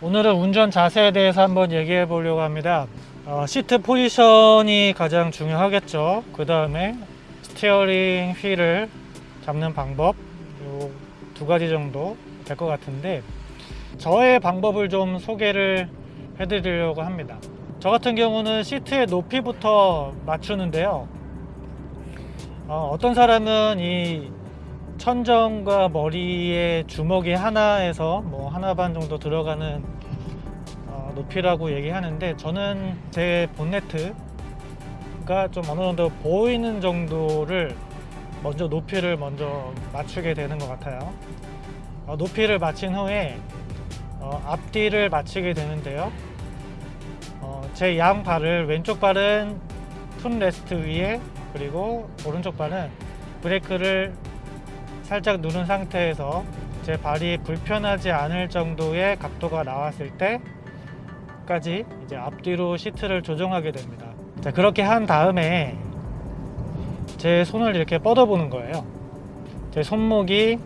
오늘은 운전 자세에 대해서 한번 얘기해 보려고 합니다. 어, 시트 포지션이 가장 중요하겠죠. 그 다음에 스티어링 휠을 잡는 방법 요 두 가지 정도 될 것 같은데 저의 방법을 좀 소개를 해 드리려고 합니다. 저 같은 경우는 시트의 높이부터 맞추는데요. 어, 어떤 사람은 이 천정과 머리에 주먹이 하나에서 뭐 하나 반 정도 들어가는 어, 높이라고 얘기하는데 저는 제 본네트가 좀 어느 정도 보이는 정도를 먼저 높이를 먼저 맞추게 되는 것 같아요. 어, 높이를 맞춘 후에 어, 앞뒤를 맞추게 되는데요. 어, 제 양발을 왼쪽 발은 footrest 위에 그리고 오른쪽 발은 브레이크를 살짝 누른 상태에서 제 발이 불편하지 않을 정도의 각도가 나왔을 때까지 이제 앞뒤로 시트를 조정하게 됩니다. 자, 그렇게 한 다음에 제 손을 이렇게 뻗어 보는 거예요. 제 손목이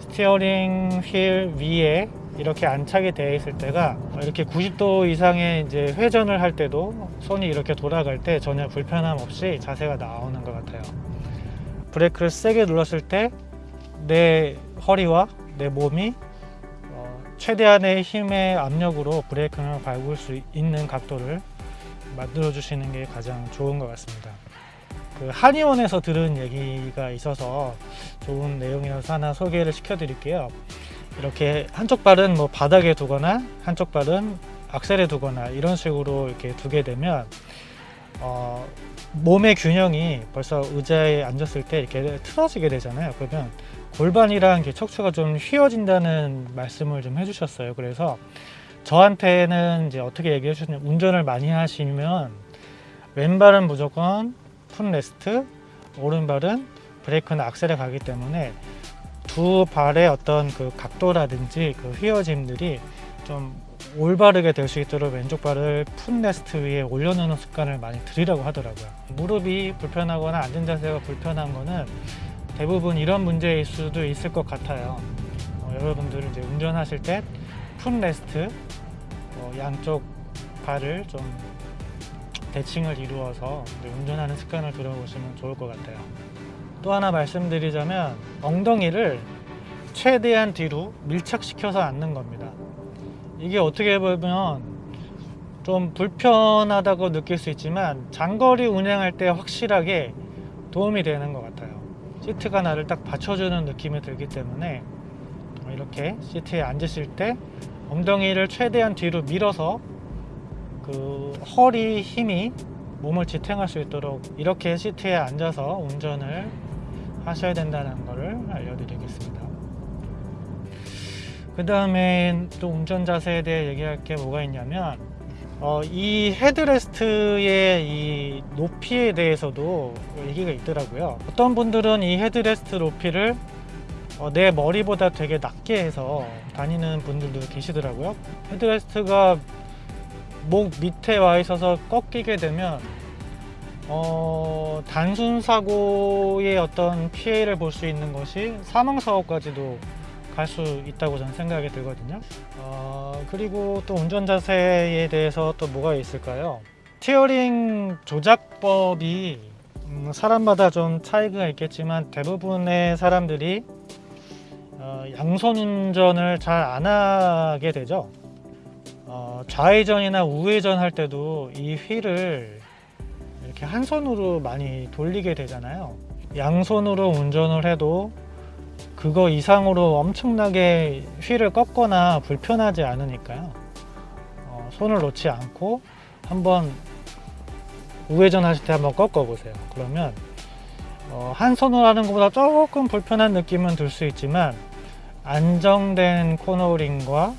스티어링 휠 위에 이렇게 안착이 되어 있을 때가 이렇게 90도 이상의 이제 회전을 할 때도 손이 이렇게 돌아갈 때 전혀 불편함 없이 자세가 나오는 것 같아요. 브레이크를 세게 눌렀을 때 내 허리와 내 몸이 어, 최대한의 힘의 압력으로 브레이크를 밟을 수 있는 각도를 만들어 주시는 게 가장 좋은 것 같습니다. 그 한의원에서 들은 얘기가 있어서 좋은 내용이라서 하나 소개를 시켜 드릴게요. 이렇게 한쪽 발은 뭐 바닥에 두거나 한쪽 발은 악셀에 두거나 이런 식으로 이렇게 두게 되면 어, 몸의 균형이 벌써 의자에 앉았을 때 이렇게 틀어지게 되잖아요. 그러면 골반이랑 척추가 좀 휘어진다는 말씀을 좀 해주셨어요. 그래서 저한테는 이제 어떻게 얘기해 주셨냐면 운전을 많이 하시면 왼발은 무조건 풋레스트, 오른발은 브레이크나 악셀에 가기 때문에 두 발의 어떤 그 각도라든지 그 휘어짐들이 좀 올바르게 될 수 있도록 왼쪽 발을 풋레스트 위에 올려놓는 습관을 많이 들이라고 하더라고요. 무릎이 불편하거나 앉은 자세가 불편한 거는 대부분 이런 문제일 수도 있을 것 같아요. 어, 여러분들은 이제 운전하실 때 풋레스트 어, 양쪽 발을 좀 대칭을 이루어서 운전하는 습관을 들어보시면 좋을 것 같아요. 또 하나 말씀드리자면 엉덩이를 최대한 뒤로 밀착시켜서 앉는 겁니다. 이게 어떻게 보면 좀 불편하다고 느낄 수 있지만 장거리 운행할 때 확실하게 도움이 되는 것 같아요. 시트가 나를 딱 받쳐주는 느낌이 들기 때문에 이렇게 시트에 앉으실 때 엉덩이를 최대한 뒤로 밀어서 그 허리 힘이 몸을 지탱할 수 있도록 이렇게 시트에 앉아서 운전을 하셔야 된다는 것을 알려드리겠습니다. 그 다음에 또 운전 자세에 대해 얘기할 게 뭐가 있냐면 어, 이 headrest의 이 높이에 대해서도 얘기가 있더라고요. 어떤 분들은 이 헤드레스트 높이를 어, 내 머리보다 되게 낮게 해서 다니는 분들도 계시더라고요. headrest가 목 밑에 와 있어서 꺾이게 되면 어, 단순 사고의 어떤 피해를 볼 수 있는 것이 사망 사고까지도 갈 수 있다고 저는 생각이 들거든요. 어, 그리고 또 운전 자세에 대해서 또 뭐가 있을까요? 스티어링 조작법이 음, 사람마다 좀 차이가 있겠지만 대부분의 사람들이 어, 양손 운전을 잘 안 하게 되죠. 어, 좌회전이나 우회전 할 때도 이 휠을 이렇게 한 손으로 많이 돌리게 되잖아요. 양손으로 운전을 해도 그거 이상으로 엄청나게 휠을 꺾거나 불편하지 않으니까요. 어, 손을 놓지 않고 한번 우회전 하실 때 한번 꺾어 보세요. 그러면 어, 한 손으로 하는 것보다 조금 불편한 느낌은 들 수 있지만 안정된 코너링과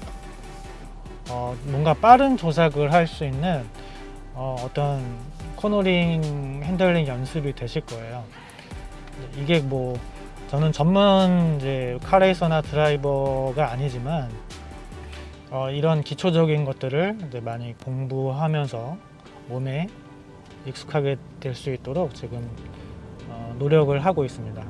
어, 뭔가 빠른 조작을 할 수 있는 어, 어떤 코너링 핸들링 연습이 되실 거예요. 이게 뭐 저는 전문 이제 카레이서나 드라이버가 아니지만 어, 이런 기초적인 것들을 많이 공부하면서 몸에 익숙하게 될 수 있도록 지금 어, 노력을 하고 있습니다.